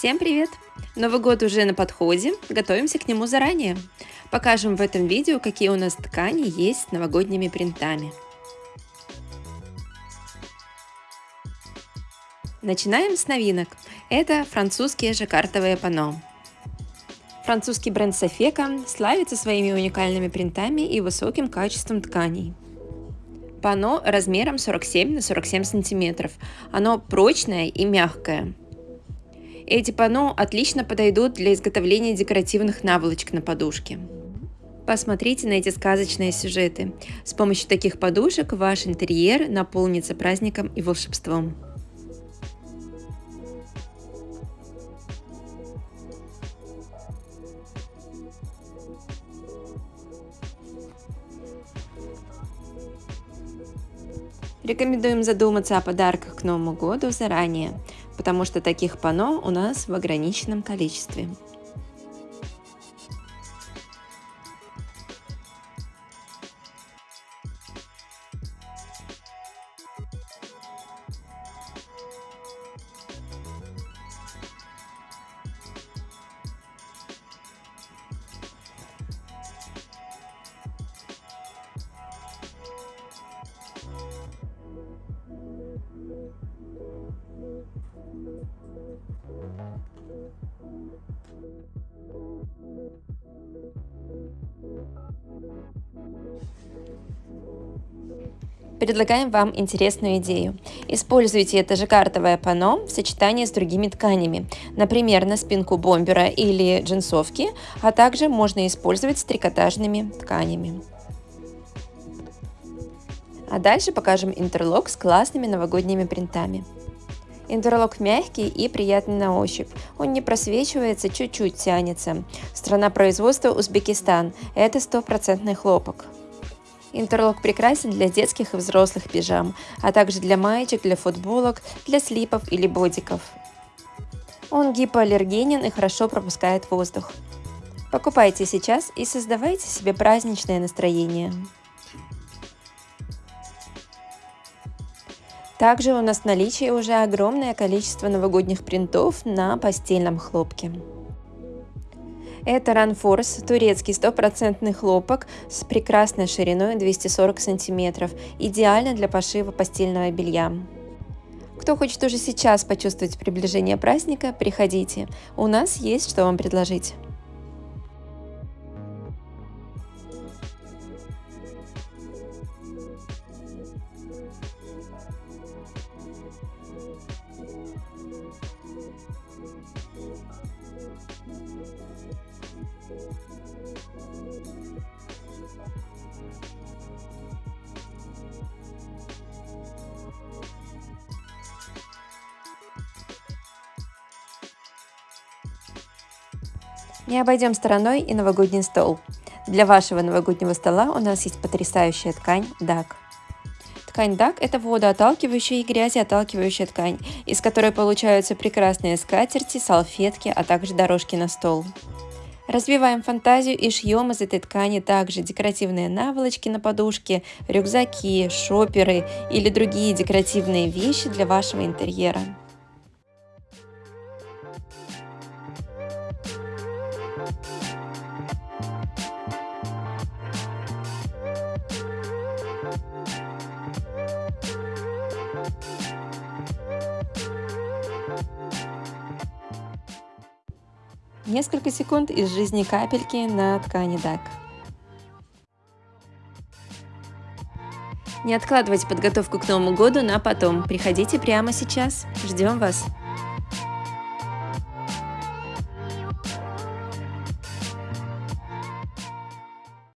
Всем привет! Новый год уже на подходе, готовимся к нему заранее. Покажем в этом видео, какие у нас ткани есть с новогодними принтами. Начинаем с новинок. Это французские жаккартовые панно. Французский бренд Sofeca славится своими уникальными принтами и высоким качеством тканей. Пано размером 47 на 47 сантиметров. Оно прочное и мягкое. Эти пано отлично подойдут для изготовления декоративных наволочек на подушке. Посмотрите на эти сказочные сюжеты. С помощью таких подушек ваш интерьер наполнится праздником и волшебством. Рекомендуем задуматься о подарках к Новому году заранее, потому что таких пано у нас в ограниченном количестве. Предлагаем вам интересную идею. Используйте это жаккартовое панно в сочетании с другими тканями, например, на спинку бомбера или джинсовки, а также можно использовать с трикотажными тканями. А дальше покажем интерлок с классными новогодними принтами. Интерлок мягкий и приятный на ощупь. Он не просвечивается, чуть-чуть тянется. Страна производства Узбекистан. Это стопроцентный хлопок. Интерлок прекрасен для детских и взрослых пижам, а также для маечек, для футболок, для слипов или бодиков. Он гипоаллергенен и хорошо пропускает воздух. Покупайте сейчас и создавайте себе праздничное настроение. Также у нас в наличии уже огромное количество новогодних принтов на постельном хлопке. Это Ранфорс, турецкий стопроцентный хлопок с прекрасной шириной 240 см, идеально для пошива постельного белья. Кто хочет уже сейчас почувствовать приближение праздника, приходите, у нас есть что вам предложить. Не обойдем стороной и новогодний стол. Для вашего новогоднего стола у нас есть потрясающая ткань DAC. Ткань DAC – это водоотталкивающая и грязеотталкивающая ткань, из которой получаются прекрасные скатерти, салфетки, а также дорожки на стол. Развиваем фантазию и шьем из этой ткани также декоративные наволочки на подушке, рюкзаки, шоперы или другие декоративные вещи для вашего интерьера. Несколько секунд из жизни капельки на ткани DAC. Не откладывайте подготовку к Новому году на потом. Приходите прямо сейчас. Ждем вас.